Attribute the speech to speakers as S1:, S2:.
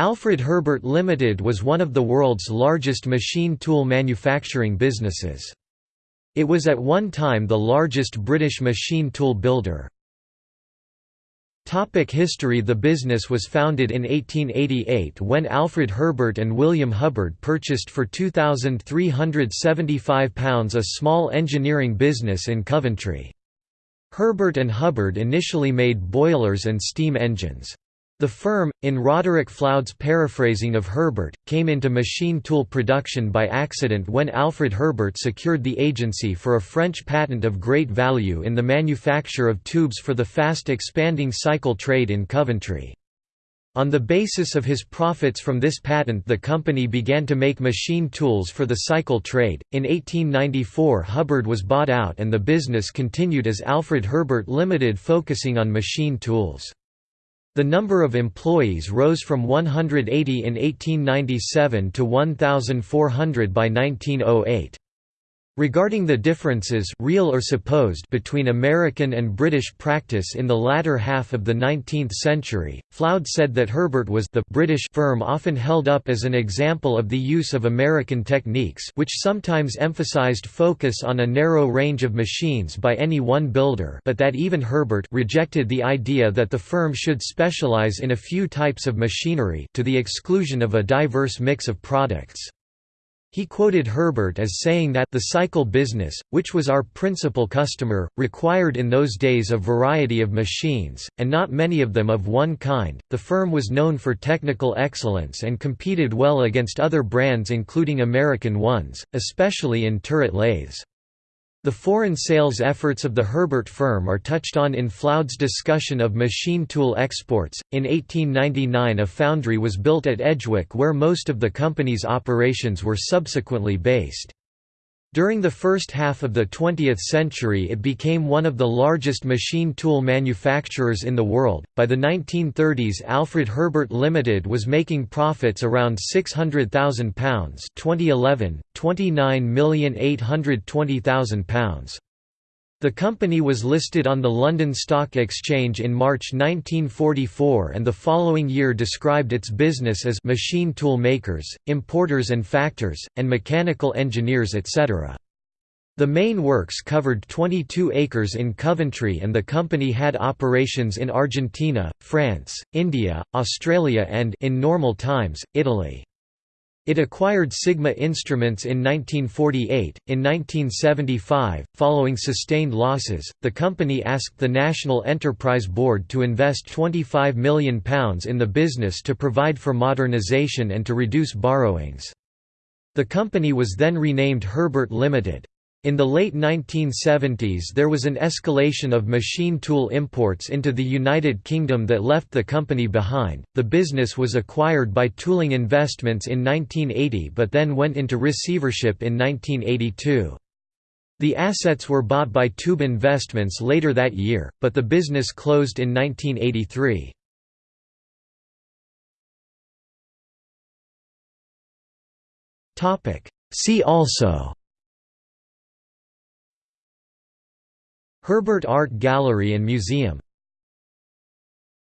S1: Alfred Herbert Limited was one of the world's largest machine tool manufacturing businesses. It was at one time the largest British machine tool builder. Topic history The business was founded in 1888 when Alfred Herbert and William Hubbard purchased for £2,375 a small engineering business in Coventry. Herbert and Hubbard initially made boilers and steam engines. The firm, in Roderick Floud's paraphrasing of Herbert, came into machine tool production by accident when Alfred Herbert secured the agency for a French patent of great value in the manufacture of tubes for the fast-expanding cycle trade in Coventry. On the basis of his profits from this patent the company began to make machine tools for the cycle trade. In 1894 Hubbard was bought out and the business continued as Alfred Herbert Limited focusing on machine tools. The number of employees rose from 180 in 1897 to 1,400 by 1908. Regarding the differences real or supposed between American and British practice in the latter half of the 19th century, Floud said that Herbert was the British firm often held up as an example of the use of American techniques which sometimes emphasized focus on a narrow range of machines by any one builder but that even Herbert rejected the idea that the firm should specialize in a few types of machinery to the exclusion of a diverse mix of products. He quoted Herbert as saying that the cycle business, which was our principal customer, required in those days a variety of machines, and not many of them of one kind. The firm was known for technical excellence and competed well against other brands, including American ones, especially in turret lathes. The foreign sales efforts of the Herbert firm are touched on in Floud's discussion of machine tool exports. In 1899, a foundry was built at Edgwick where most of the company's operations were subsequently based. During the first half of the 20th century it became one of the largest machine tool manufacturers in the world. By the 1930s Alfred Herbert Limited was making profits around £600,000 2011, £29,820,000. The company was listed on the London Stock Exchange in March 1944 and the following year described its business as machine tool makers, importers and factors, and mechanical engineers etc. The main works covered 22 acres in Coventry and the company had operations in Argentina, France, India, Australia and in normal times, Italy. It acquired Sigma Instruments in 1948. In 1975, following sustained losses, the company asked the National Enterprise Board to invest £25 million in the business to provide for modernisation and to reduce borrowings. The company was then renamed Herbert Limited. In the late 1970s there was an escalation of machine tool imports into the United Kingdom that left the company behind. The business was acquired by Tooling Investments in 1980 but then went into receivership in 1982. The assets were bought by Tube Investments later that year, but the business closed in 1983. See also Herbert Art Gallery and Museum